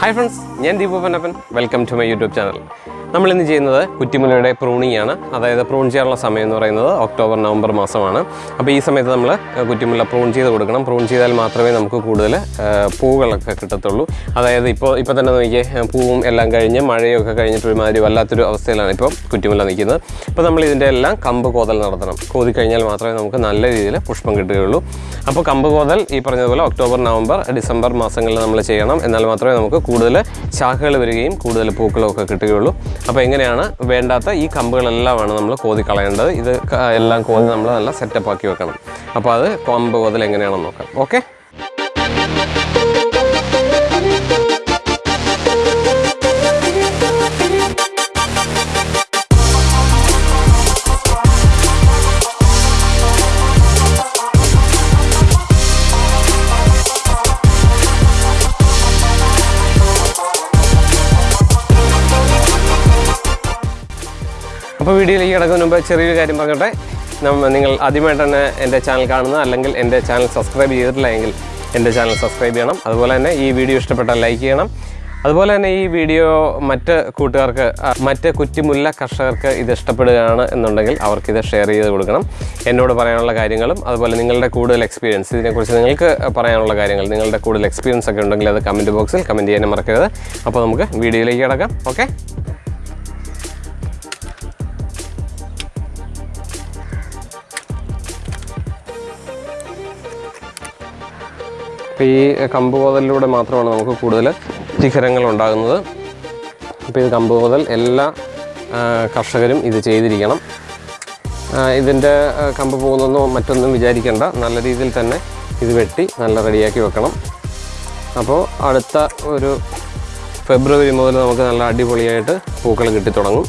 Hi friends ഞാൻ Deepu Pannappan welcome to my YouTube channel നമ്മൾ ഇന്ന് ചെയ്യുന്നത് കുറ്റിമുലയുടെ പ്രൂണിംഗ് ആണ് അതായത് പ്രൂൺ ചെയ്യാനുള്ള സമയം എന്ന് പറയുന്നത് ഒക്ടോബർ നവംബർ മാസമാണ്. അപ്പോൾ ഈ സമയത്ത് നമ്മൾ കുറ്റിമുല പ്രൂൺ ചെയ്ത് കൊടുക്കണം. പ്രൂൺ ചെയ്താൽ മാത്രമേ നമുക്ക് കൂടുതൽ പൂവുകളൊക്കെ കിട്ടത്തുള്ളൂ. അതായത് ഇപ്പോൾ ഇപ്പോൾ തന്നെ നോക്കിയേ പൂവും എല്ലാം കഴിഞ്ഞ് മഴയൊക്കെ കഴിഞ്ഞിട്ട് ഒരുമാതിരി വല്ലാത്തൊരു അവസ്ഥയിലാണ് ഇപ്പോൾ കുറ്റിമുല നിൽക്കുന്നത്. അപ്പോൾ നമ്മൾ ഇതിന്റെ എല്ലാം കമ്പ് കോതൽ നടത്തണം. കോതി കഴിഞ്ഞാൽ മാത്രമേ നമുക്ക് നല്ല രീതിയിൽ പുഷ്പം കിട്ടുകയുള്ളൂ. അപ്പോൾ കമ്പ് കോതൽ ഈ പറഞ്ഞതുപോലെ ഒക്ടോബർ നവംബർ ഡിസംബർ മാസങ്ങളിൽ നമ്മൾ ചെയ്യണം. എന്നാൽ മാത്രമേ നമുക്ക് കൂടുതൽ ശാഖകൾ വരികയും കൂടുതൽ പൂക്കളും ഒക്കെ കിട്ടുകയുള്ളൂ. അപ്പോൾ എങ്ങനെയാണ് വേണ്ടാത്ത ഈ കമ്പുകളെല്ലാമാണ് നമ്മൾ കോതി കളയേണ്ടത് ഇത് എല്ലാം കോതി നമ്മൾ നല്ല സെറ്റപ്പ് ആക്കി വെക്കണം. അപ്പോൾ അത് കമ്പ് കോതൽ എങ്ങനെയാണെന്ന് നോക്കാം. ഓക്കെ അപ്പോൾ വീഡിയോയിലേക്ക് കിടക്കുന്നതിന് മുമ്പ് ചെറിയൊരു കാര്യം പറഞ്ഞോട്ടെ. നമ്മൾ നിങ്ങൾ ആദ്യമായിട്ട് തന്നെ എന്റെ ചാനൽ കാണുന്ന അല്ലെങ്കിൽ എന്റെ ചാനൽ സബ്സ്ക്രൈബ് ചെയ്തിട്ടില്ല എങ്കിൽ എന്റെ ചാനൽ സബ്സ്ക്രൈബ് ചെയ്യണം. അതുപോലെ തന്നെ ഈ വീഡിയോ ഇഷ്ടപ്പെട്ടാൽ ലൈക്ക് ചെയ്യണം. അതുപോലെ തന്നെ ഈ വീഡിയോ മറ്റ് കൂട്ടുകാർക്ക് മറ്റ് കുറ്റിമുല്ല കർഷകർക്ക് ഇത് ഇഷ്ടപ്പെടുകയാണ് എന്നുണ്ടെങ്കിൽ അവർക്കിത് ഷെയർ ചെയ്ത് കൊടുക്കണം. എന്നോട് പറയാനുള്ള കാര്യങ്ങളും അതുപോലെ നിങ്ങളുടെ കൂടുതൽ എക്സ്പീരിയൻസ് ഇതിനെക്കുറിച്ച് നിങ്ങൾക്ക് പറയാനുള്ള കാര്യങ്ങൾ നിങ്ങളുടെ കൂടുതൽ എക്സ്പീരിയൻസ് ഒക്കെ ഉണ്ടെങ്കിൽ അത് കമന്റ് ബോക്സിൽ കമന്റ് ചെയ്യാനും മറക്കരുത്. അപ്പോൾ നമുക്ക് വീഡിയോയിലേക്ക് കിടക്കാം. ഓക്കെ അപ്പോൾ ഈ കമ്പ് കോതലിലൂടെ മാത്രമാണ് നമുക്ക് കൂടുതൽ ശിഖരങ്ങൾ ഉണ്ടാകുന്നത്. അപ്പോൾ ഇത് കമ്പ് കോതൽ എല്ലാ കർഷകരും ഇത് ചെയ്തിരിക്കണം. ഇതിന്റെ കമ്പ് പോകുന്നതെന്നോ മറ്റൊന്നും വിചാരിക്കേണ്ട. നല്ല രീതിയിൽ തന്നെ ഇത് വെട്ടി നല്ല റെഡിയാക്കി വെക്കണം. അപ്പോൾ അടുത്ത ഒരു ഫെബ്രുവരി മുതൽ നമുക്ക് നല്ല അടിപൊളിയായിട്ട് പൂക്കൾ കിട്ടിത്തുടങ്ങും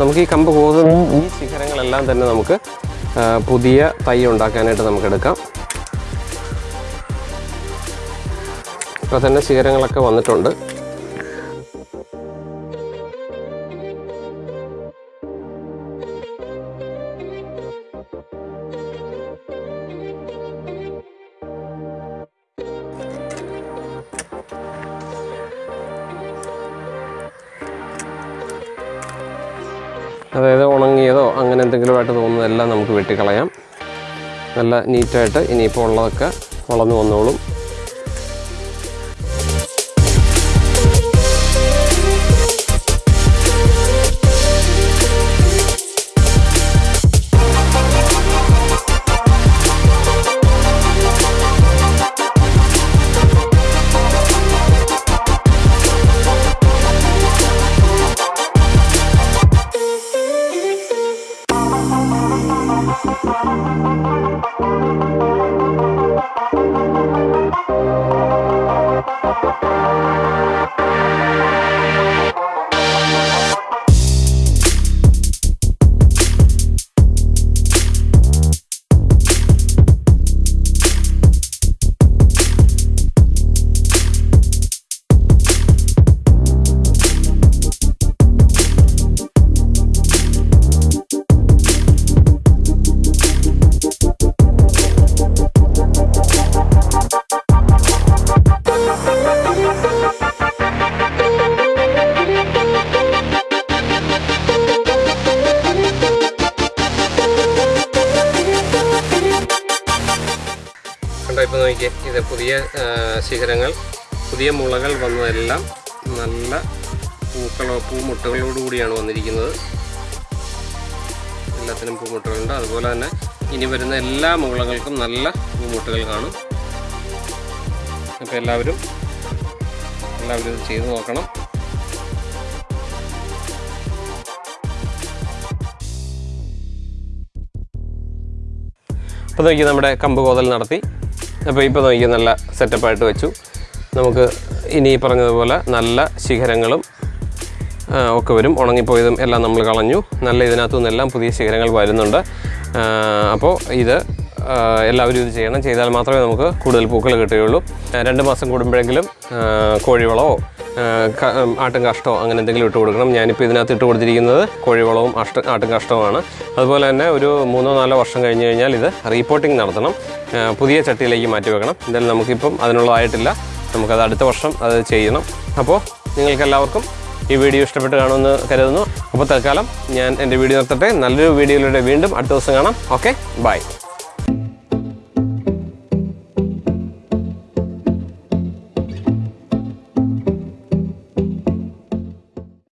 നമുക്ക് ഈ കമ്പ് പോകുന്ന ഈ ശിഖരങ്ങളെല്ലാം തന്നെ നമുക്ക് പുതിയ തൈ ഉണ്ടാക്കാനായിട്ട് നമുക്ക് ഇപ്പോൾ തന്നെ ശിഖരങ്ങളൊക്കെ വന്നിട്ടുണ്ട്. അതായത് ഉണങ്ങിയതോ അങ്ങനെ എന്തെങ്കിലുമായിട്ട് തോന്നുന്നതെല്ലാം നമുക്ക് വെട്ടിക്കളയാം. നല്ല നീറ്റായിട്ട് ഇനിയിപ്പോൾ ഉള്ളതൊക്കെ വളർന്നു വന്നോളും. Thank you. ഇപ്പോൾ നോക്കിയേ ഇത് പുതിയ ശിഖരങ്ങൾ പുതിയ മുളകൾ വന്നതെല്ലാം നല്ല പൂക്കളോ പൂമുട്ടകളോടു കൂടിയാണ് വന്നിരിക്കുന്നത്. എല്ലാത്തിനും പൂമുട്ടകളുണ്ട്. അതുപോലെ തന്നെ ഇനി വരുന്ന എല്ലാ മുളകൾക്കും നല്ല പൂമുട്ടുകൾ കാണും. അപ്പോൾ എല്ലാവരും എല്ലാവരും ഇത് ചെയ്തു നോക്കണം. അപ്പോൾ നോക്കി നമ്മുടെ കമ്പ് കോതൽ നടത്തി. അപ്പോൾ ഇപ്പോൾ നോക്കി നല്ല സെറ്റപ്പായിട്ട് വെച്ചു. നമുക്ക് ഇനി പറഞ്ഞതുപോലെ നല്ല ശിഖരങ്ങളും ഒക്കെ വരും. ഉണങ്ങിപ്പോയതും എല്ലാം നമ്മൾ കളഞ്ഞു. നല്ല ഇതിനകത്തു നിന്നെല്ലാം പുതിയ ശിഖരങ്ങൾ വരുന്നുണ്ട്. അപ്പോൾ ഇത് എല്ലാവരും ഇത് ചെയ്യണം. ചെയ്താൽ മാത്രമേ നമുക്ക് കൂടുതൽ പൂക്കൾ കിട്ടുകയുള്ളൂ. രണ്ട് മാസം കൂടുമ്പോഴെങ്കിലും കോഴിവളമോ ആട്ടും കാഷ്ടമോ അങ്ങനെ എന്തെങ്കിലും ഇട്ട് കൊടുക്കണം. ഞാനിപ്പോൾ ഇതിനകത്ത് ഇട്ട് കൊടുത്തിരിക്കുന്നത് കോഴിവളവും അഷ്ട ആട്ടും കാഷ്ടവുമാണ്. അതുപോലെ തന്നെ ഒരു മൂന്നോ നാലോ വർഷം കഴിഞ്ഞ് കഴിഞ്ഞാൽ ഇത് റീപോർട്ടിംഗ് നടത്തണം. പുതിയ ചട്ടിയിലേക്ക് മാറ്റി വെക്കണം. എന്തായാലും നമുക്കിപ്പം അതിനുള്ളതായിട്ടില്ല. നമുക്കത് അടുത്ത വർഷം അത് ചെയ്യണം. അപ്പോൾ നിങ്ങൾക്കെല്ലാവർക്കും ഈ വീഡിയോ ഇഷ്ടപ്പെട്ട് കാണുമെന്ന് കരുതുന്നു. അപ്പോൾ തൽക്കാലം ഞാൻ എന്റെ വീഡിയോ നിർത്തട്ടെ. നല്ലൊരു വീഡിയോയിലൂടെ വീണ്ടും അടുത്ത ദിവസം കാണാം. Okay bye.